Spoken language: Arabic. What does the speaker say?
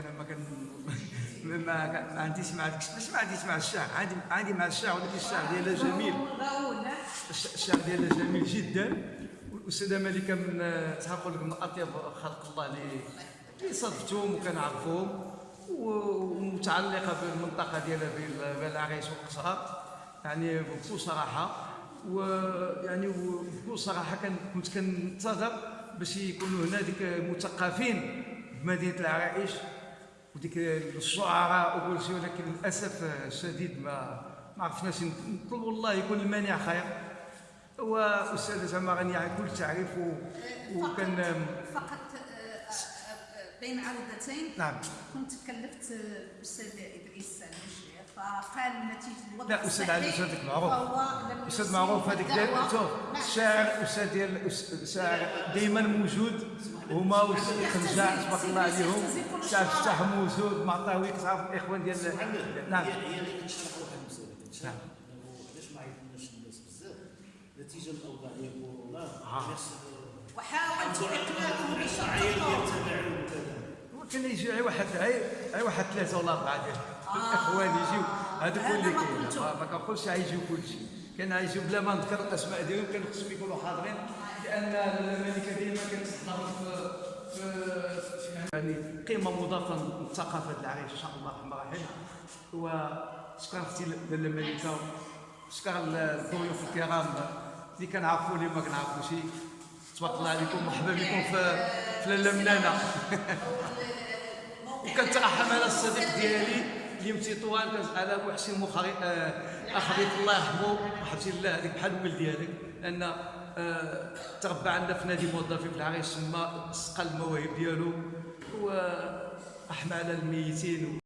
أنا ما كان ما عنديش مع ماشي ما عنديش مع الشعر. عندي عندي مع الشعر ولكن الشعر ديالها جميل. الش- الشعر ديالها جميل جدا. والاستاذه ملكة من شحال نقول لكم أطيب خلق الله اللي اللي صادفتهم وكنعرفهم. ومتعلقة بالمنطقة ديالها بين بين العريش والقصراء يعني بكل صراحة. ويعني وبكل صراحة كنت كنتظر باش يكونوا هنا ديك المثقفين بمدينة العرائش. وديك الشعراء وكل شيء ولكن للأسف الشديد ما ما عرفناش نطلب والله يكون المانع خير. واستاذ زعما غني عن كل تعريف و- وكان فقط بين عودتين نعم. كنت كلفت الاستاذ إدريس فقال نتيجة الوضع لا أستاذ علي أستاذك معروف. أستاذ معروف هذيك ديال. شوف نعم. الشاعر أستاذ ديال الشاعر دائما موجود. هما والسي خنجاع تبارك الله عليهم. شاعر فتح موجود. معطاوي كتعرف الإخوان ديال نعم. هي هي اللي كتشرح واحد كتشرح نعم. علاش ما عيطناش الناس بزاف. نتيجة الأوضاع ديال كورونا آه. وحاولت اقناعهم بشرط غير واحد غير واحد ثلاثة ولا أربعة ديال الأخوان يجيو. هذوك اللي كاين. ما كنقولش غيجيو كلشي. كان غيجيو بلا ما نذكر الاسماء ديالهم كانوا خصهم يكونوا حاضرين لأن الملكة ديما كانت تحضر في في يعني قيمة مضافة للثقافة العريش إن شاء الله الرحمن الرحيم. وشكرا أختي لاله الملكه شكرا الضيوف الكرام اللي كنعرفوا اللي ما كنعرفوش. تبارك الله عليكم مرحبا بكم في في لاله منانه وكنترحم على الصديق ديالي اللي طوال كان على حسين مخري آه، اخ بيت الله يرحمه رحمتي الله هذيك بحال ولد ديالك لأن آه، تربى عندنا في نادي موظفين في العريش تما سقى المواهب ديالو ورحمه على الميتين